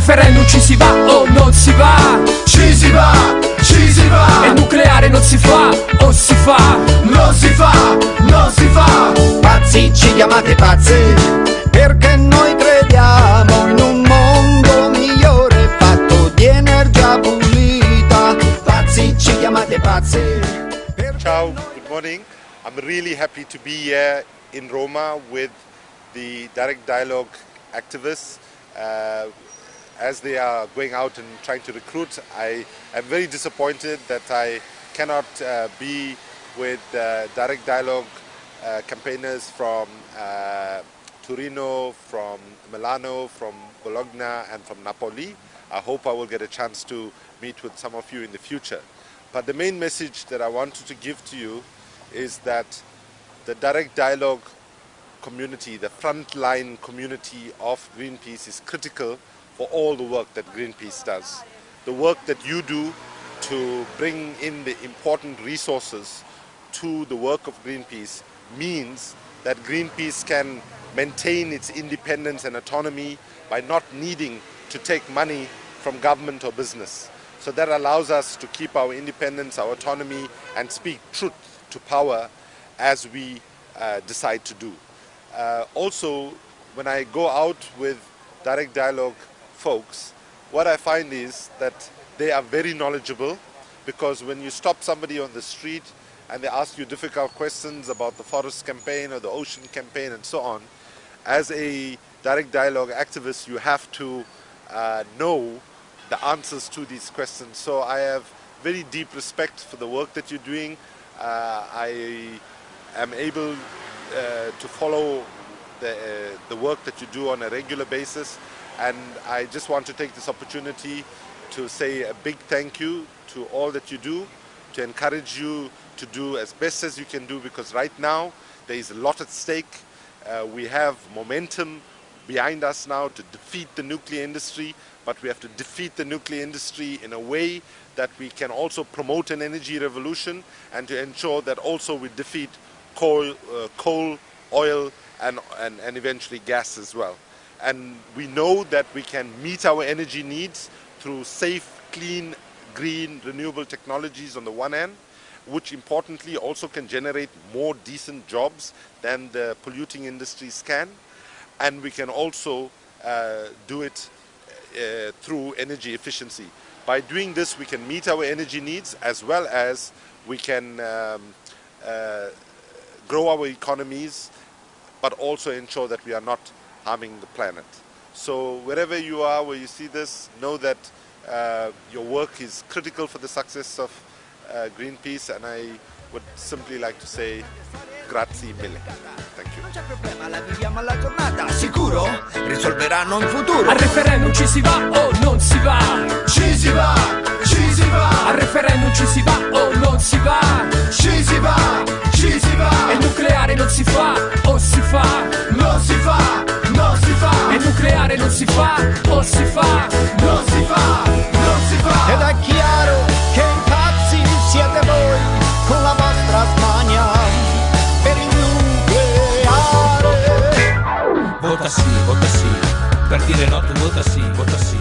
referendum ci si va o non si va? Ci si va, ci si va. E nucleare non si fa o si fa? Non si fa, non si fa. Pazzi, ci chiamate pazzi. Perché noi crediamo in un mondo migliore Fatto di energia pulita. Pazzi, ci chiamate pazzi. Ciao, good morning. I'm really happy to be here in Roma with the Direct Dialogue activists. Uh, as they are going out and trying to recruit, I am very disappointed that I cannot uh, be with uh, Direct Dialogue uh, campaigners from uh, Torino, from Milano, from Bologna and from Napoli. I hope I will get a chance to meet with some of you in the future. But the main message that I wanted to give to you is that the direct dialogue community, the frontline community of Greenpeace is critical for all the work that Greenpeace does. The work that you do to bring in the important resources to the work of Greenpeace means that Greenpeace can maintain its independence and autonomy by not needing to take money from government or business. So that allows us to keep our independence, our autonomy, and speak truth to power as we uh, decide to do. Uh, also, when I go out with direct dialogue folks, what I find is that they are very knowledgeable because when you stop somebody on the street and they ask you difficult questions about the forest campaign or the ocean campaign and so on, as a direct dialogue activist, you have to uh, know the answers to these questions. So I have very deep respect for the work that you're doing. Uh, I am able uh, to follow the, uh, the work that you do on a regular basis and I just want to take this opportunity to say a big thank you to all that you do, to encourage you to do as best as you can do because right now there is a lot at stake. Uh, we have momentum behind us now to defeat the nuclear industry, but we have to defeat the nuclear industry in a way that we can also promote an energy revolution and to ensure that also we defeat coal, uh, coal oil, and, and, and eventually gas as well. And we know that we can meet our energy needs through safe, clean, green, renewable technologies on the one hand, which importantly also can generate more decent jobs than the polluting industries can. And we can also uh, do it uh, through energy efficiency. By doing this, we can meet our energy needs as well as we can um, uh, grow our economies, but also ensure that we are not harming the planet. So wherever you are, where you see this, know that uh, your work is critical for the success of uh, Greenpeace and I would simply like to say grazie mille. Thank you. Non c'è problema, la viviamo alla giornata Sicuro? Risolveranno in futuro Al referendum ci si va o non si va Ci si va, ci si va Al referendum ci si va vota sí, vota sí. Partire no, tu vota sí, vota sí.